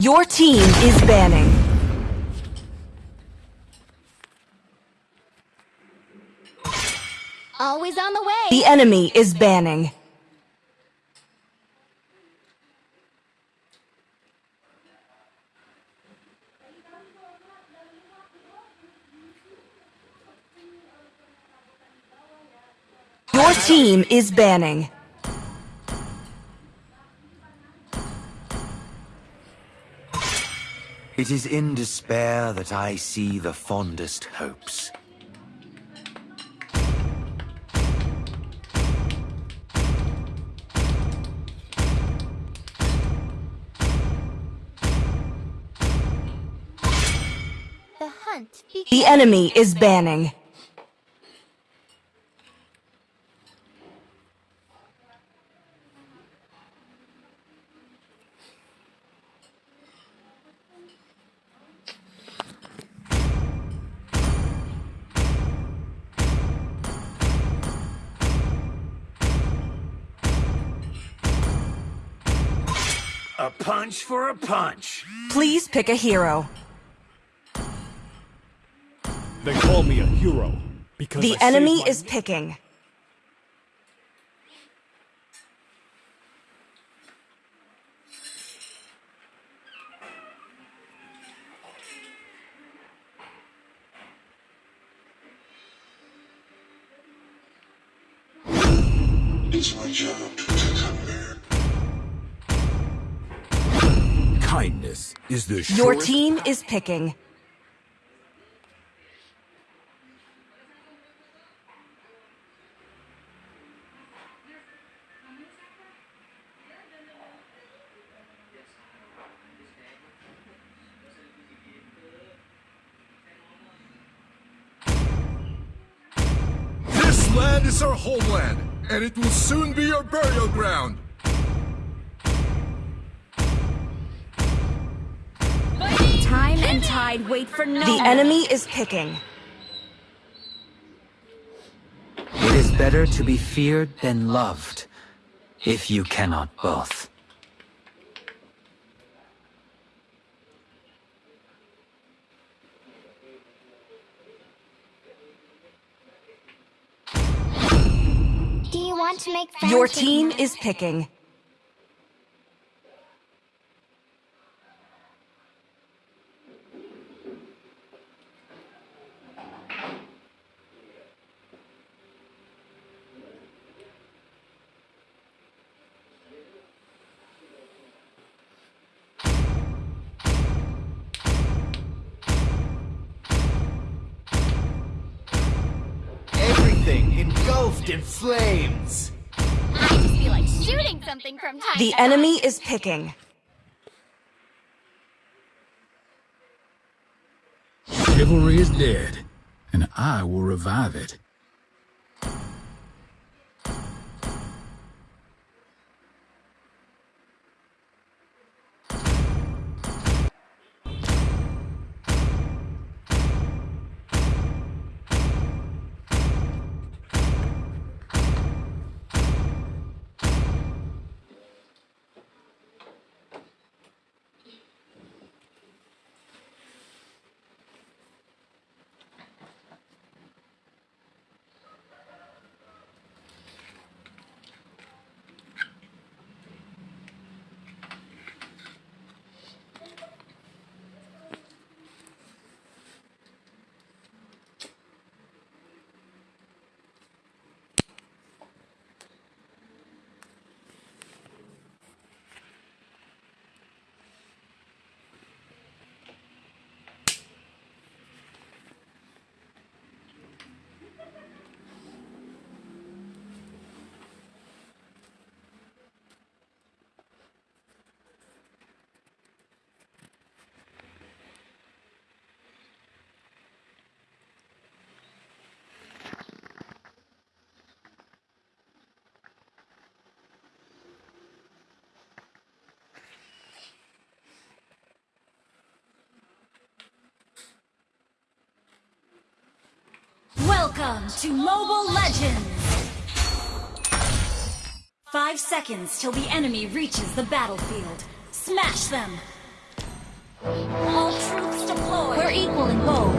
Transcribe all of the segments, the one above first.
Your team is banning. Always on the way. The enemy is banning. Your team is banning. It is in despair that I see the fondest hopes. The hunt. The enemy is banning. A punch for a punch. Please pick a hero. They call me a hero because The I enemy is picking. The Your team is picking. This land is our homeland, and it will soon be our burial ground. And tide wait for no The enemy is picking. It is better to be feared than loved, if you cannot both. Do you want to make friends Your team is picking. Engulfed in flames. I just feel like shooting something from time The enemy is picking. Chivalry is dead, and I will revive it. Welcome to Mobile Legends! Five seconds till the enemy reaches the battlefield. Smash them! All troops deployed! We're equal in gold.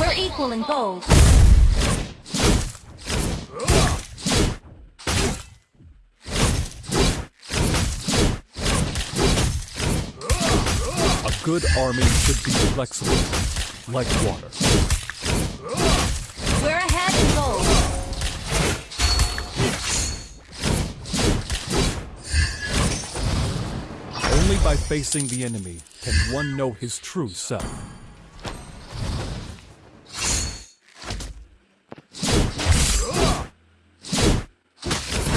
We're equal in gold. Good army should be flexible, like water. We're ahead in gold. Only by facing the enemy can one know his true self.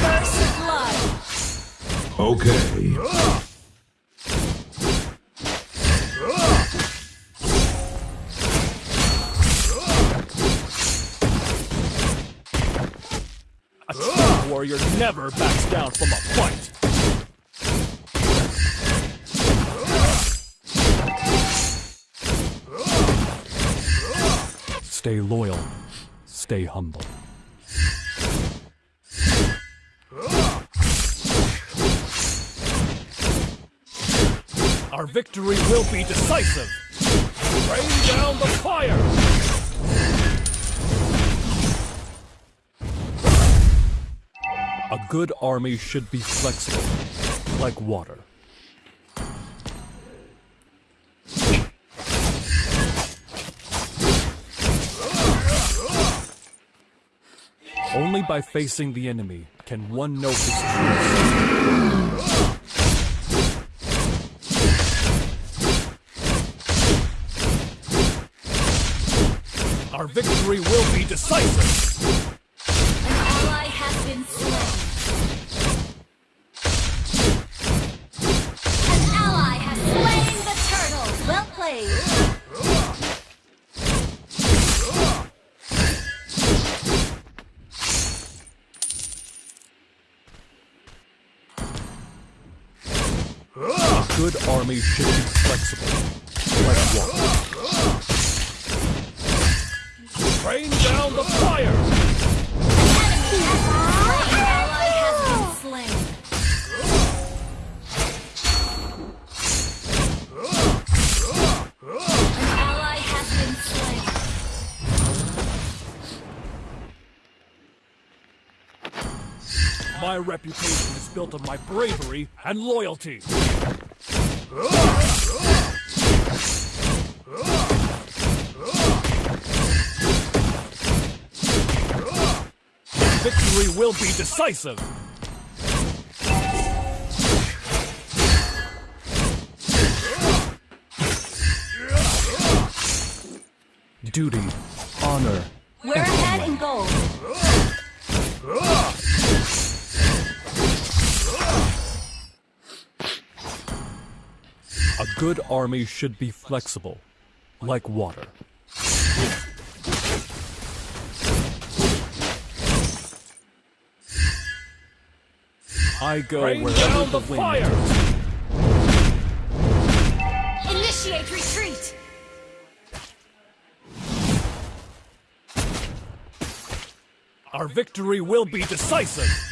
First blood. Okay. Never backs down from a fight. Stay loyal. Stay humble. Our victory will be decisive. Rain down the fire! A good army should be flexible, like water. Only by facing the enemy can one know his self. Our victory will be decisive! Reputation is built on my bravery and loyalty. Victory will be decisive. Duty, honor, We're ahead in gold. A good army should be flexible, like water. I go Bring wherever the, wind fire! Initiate retreat! Our victory will be decisive.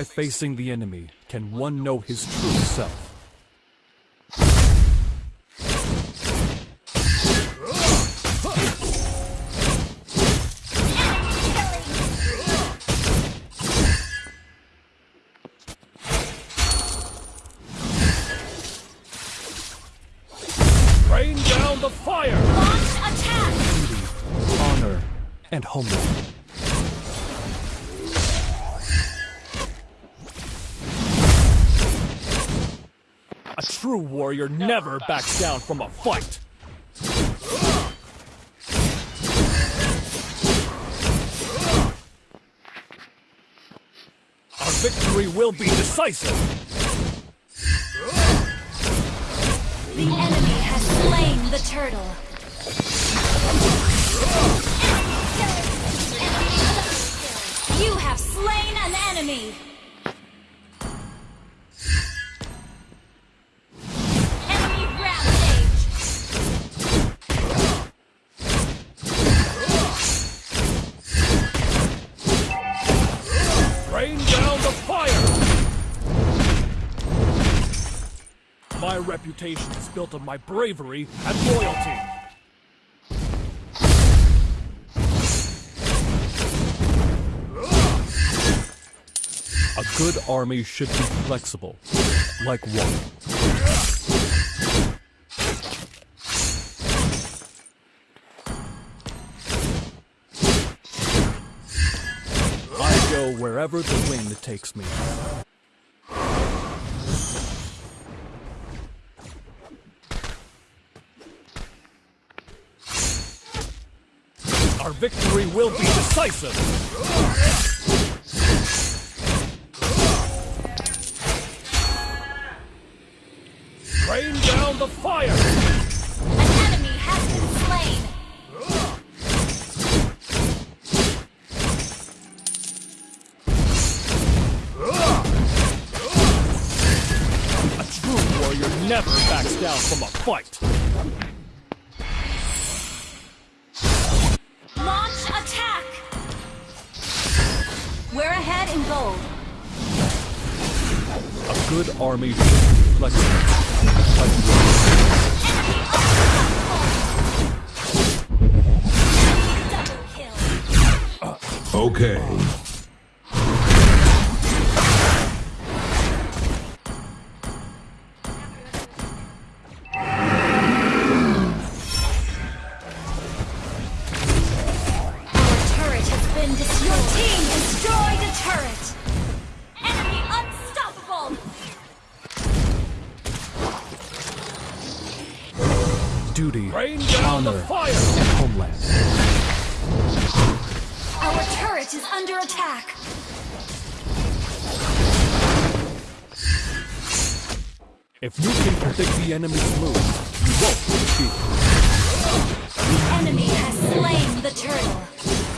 By facing the enemy can one know his true self. Rain down the fire! Launch attack! Duty, honor, and homeland. True warrior never backs down from a fight. Our victory will be decisive. The enemy has slain the turtle. You have slain an enemy! Reputation is built on my bravery and loyalty. A good army should be flexible, like water. I go wherever the wind takes me. Our victory will be decisive! Rain down the fire! An enemy has been slain. A true warrior never backs down from a fight! A good army should be flexible. Like water. Double kill. Okay. Down the honor, fire! and homeland. Our turret is under attack. If you can predict the enemy's moves, you won't be defeated. The enemy has slain the turtle.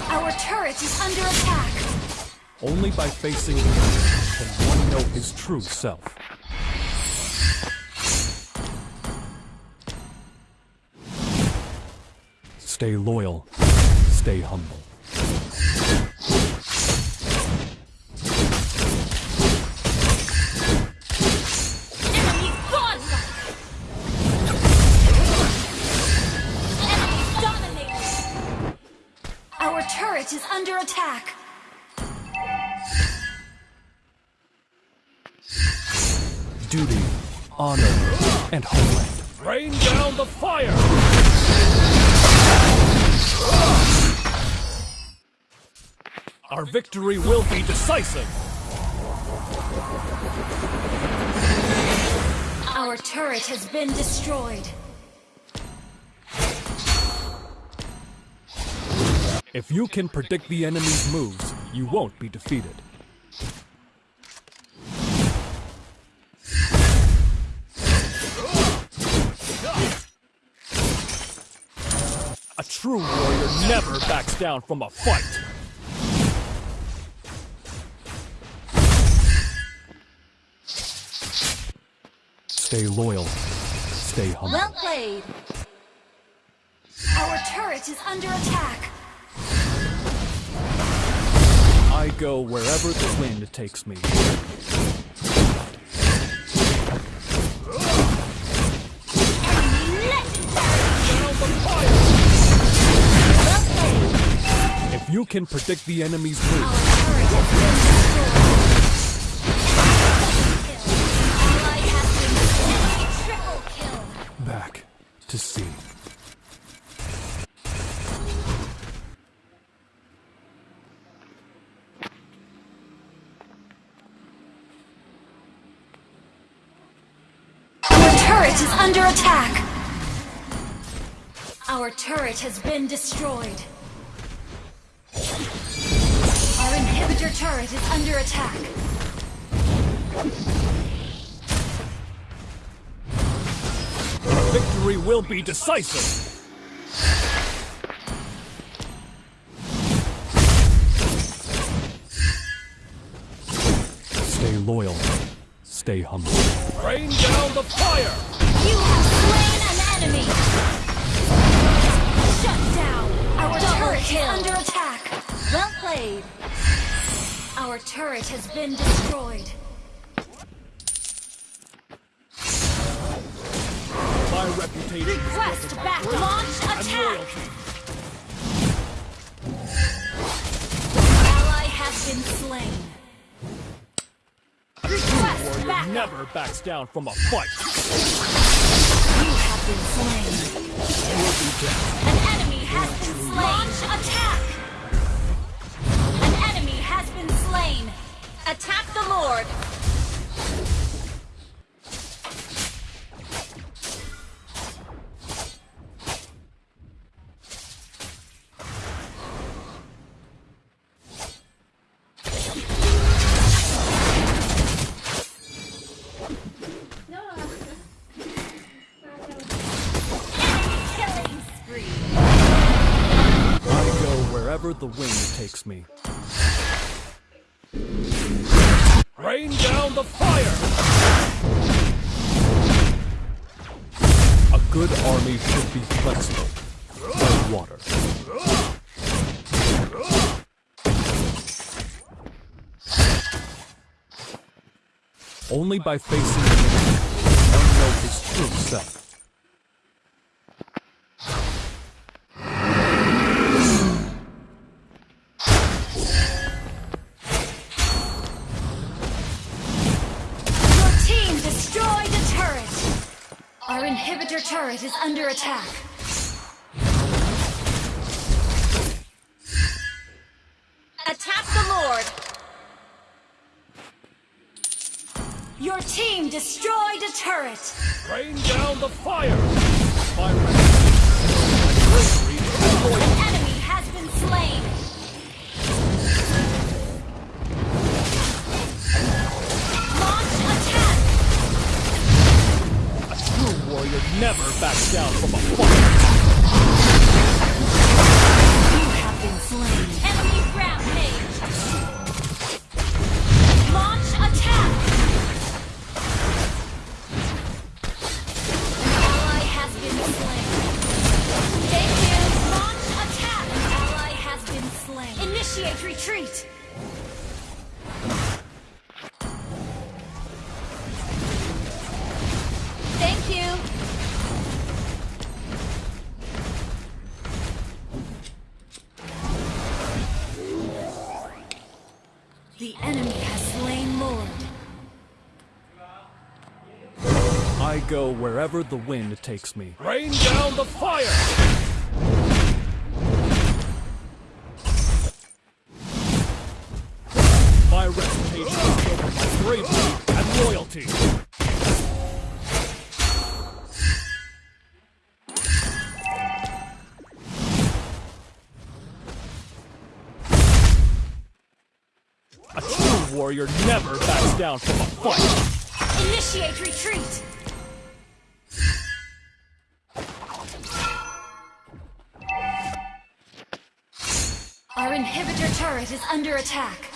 Our turret is under attack. Only by facing the enemy can one know his true self. Stay loyal, stay humble. Enemy gone. Enemy dominated. Our turret is under attack. Duty, honor, and homeland. Rain down the fire! Our victory will be decisive! Our turret has been destroyed. If you can predict the enemy's moves, you won't be defeated. A true warrior never backs down from a fight. Stay loyal. Stay humble. Well played. Our turret is under attack. I go wherever the wind takes me. Enemy legendary. Well played. If you can predict the enemy's Our to been. Our turret is under attack. Our turret has been destroyed. Our inhibitor turret is under attack. Victory will be decisive! Stay loyal. Stay humble. Rain down the fire! You have slain an enemy. Shut down. Our Double turret kill. is under attack. Well played. Our turret has been destroyed. Reputation Request back. Launch attack. Ally has been slain. Request back. never backs down from a fight. You have been slain. An enemy has been slain. Launch attack. An enemy has been slain. Attack the Lord. The wind takes me. Rain down the fire! A good army should be flexible, like water. Only by facing the enemy one know his true self. Inhibitor is under attack. Attack the Lord. Your team destroyed a turret. Rain down the fire! Never back down from a fight. Wherever the wind takes me. Rain down the fire! My reputation is built on my bravery and loyalty. A true warrior never backs down from a fight. Initiate retreat. Turret is under attack.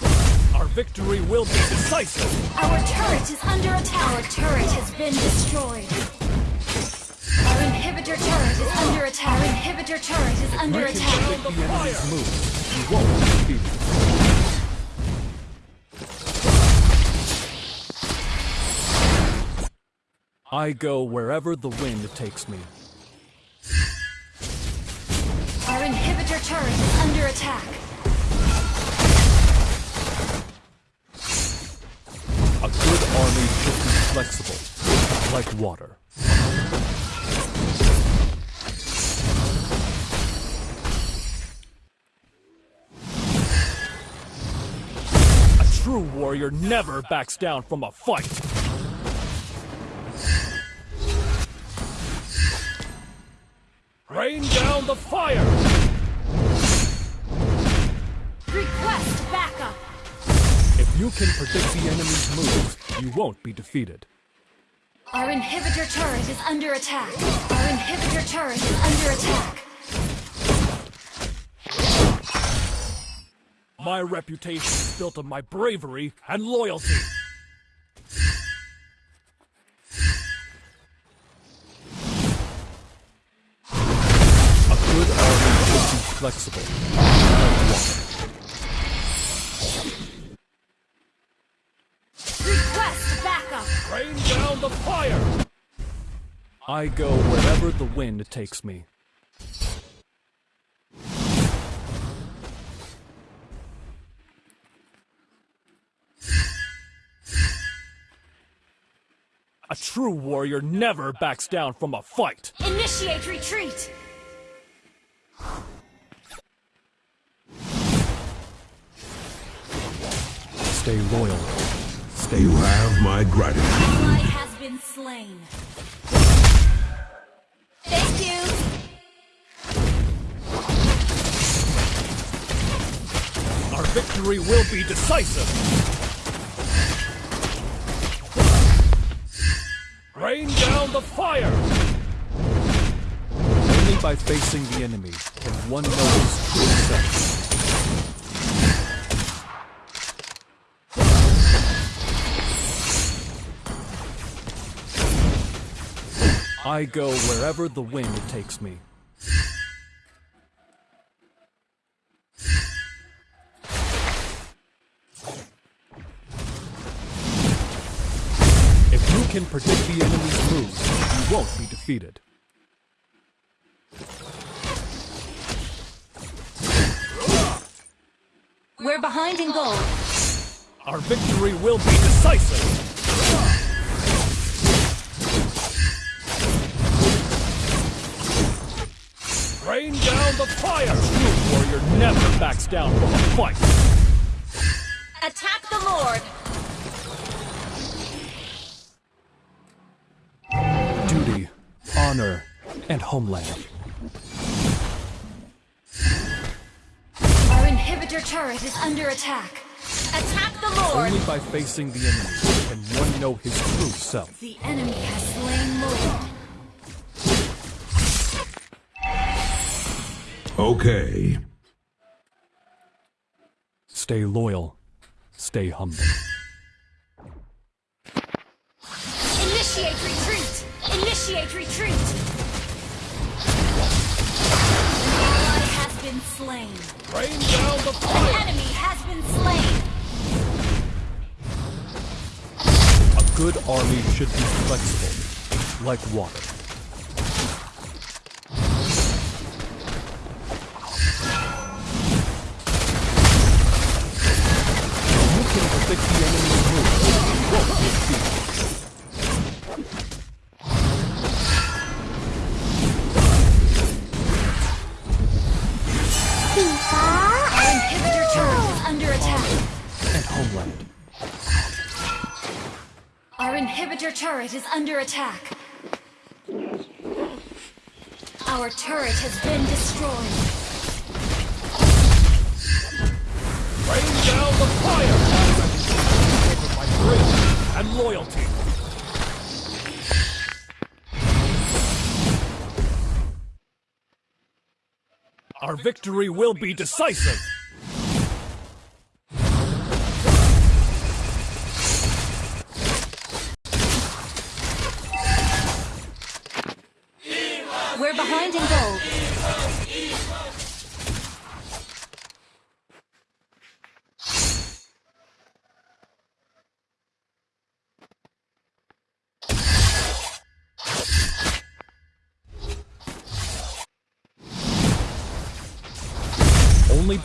Our victory will be decisive. Our turret is under attack. Our turret has been destroyed. Our inhibitor turret is under attack. Our inhibitor turret is under can attack. predict the enemy's moves. You won't be defeated. I go wherever the wind takes me. Our inhibitor turret is under attack. Flexible, like water. A true warrior never backs down from a fight. Rain down the fire! If you can predict the enemy's moves, you won't be defeated. Our inhibitor turret is under attack. Our inhibitor turret is under attack. My reputation is built on my bravery and loyalty. A good army should be flexible. The fire! I go wherever the wind takes me. A true warrior never backs down from a fight. Initiate retreat! Stay loyal. Stay You have my gratitude. Ally has been slain. Thank you! Our victory will be decisive. Rain down the fire! Only by facing the enemy can one know his true self. I go wherever the wind takes me. If you can predict the enemy's moves, you won't be defeated. We're behind in gold. Our victory will be decisive! Backs down from a fight! Attack the Lord! Duty, honor, and homeland. Our inhibitor turret is under attack. Attack the Lord! Only by facing the enemy can one know his true self. The enemy has slain Lord. Okay. Stay loyal. Stay humble. Initiate retreat! Initiate retreat! An ally has been slain. Rain down the An fire! enemy has been slain. A good army should be flexible, like water. Turret is under attack. Our turret has been destroyed. Rain down the fire! My bravery and loyalty. Our victory will be decisive!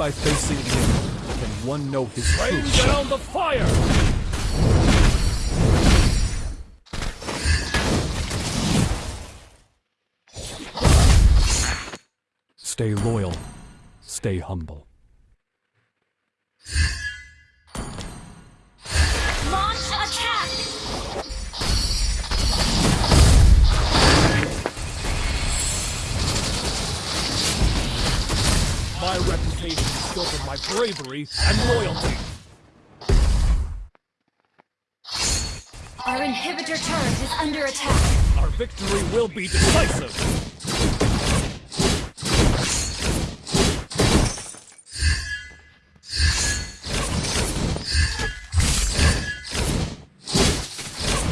By facing enemy can one know his Rain self. down the fire! Stay loyal. Stay humble. Is built on my bravery and loyalty. Our inhibitor turret is under attack. Our victory will be decisive.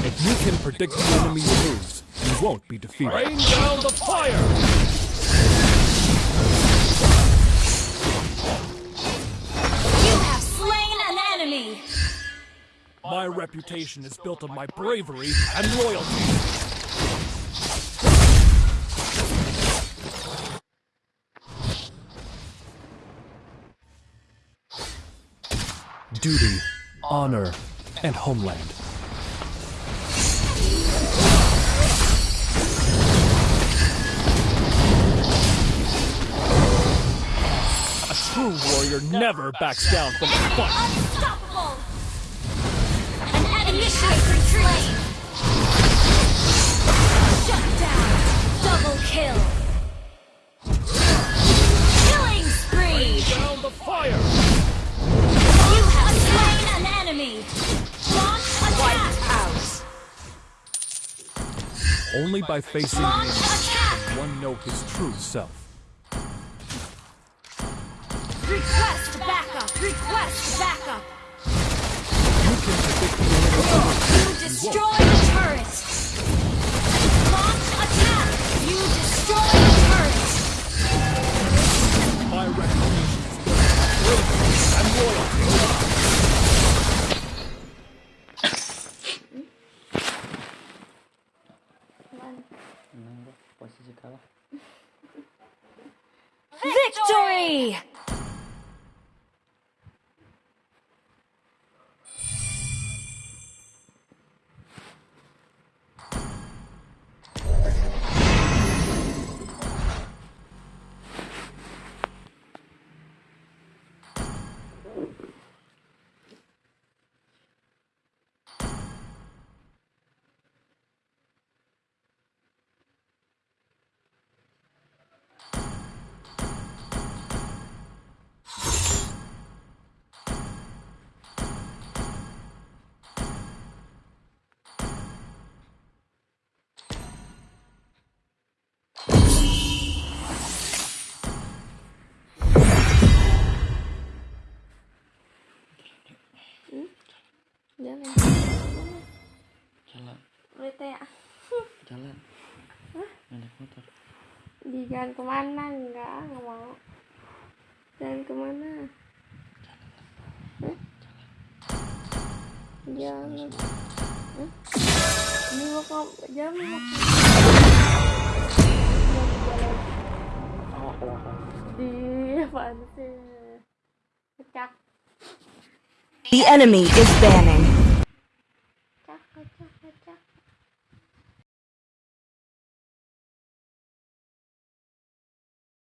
If you can predict the enemy's moves, you won't be defeated. Rain down the fire! My reputation is built on my bravery and loyalty. duty, honor, and homeland. True warrior never backs down from a fight. Unstoppable! An enemy has been slain! Shut down! Double kill! Killing spree! Bring Down the fire! You have slain an enemy! Launch attack! House. Only by facing the Launch enemy attack! one know his true self. Request backup! Request backup! You can predict. You destroy the turret! Jalan. Naik motor. Di jalan ke mana? Enggak, nggak mau. Jalan ke mana? Hah? Jalan. Hah? Ini mau ke jalan mau jalan. Apaan sih? Pecak. The enemy is banning.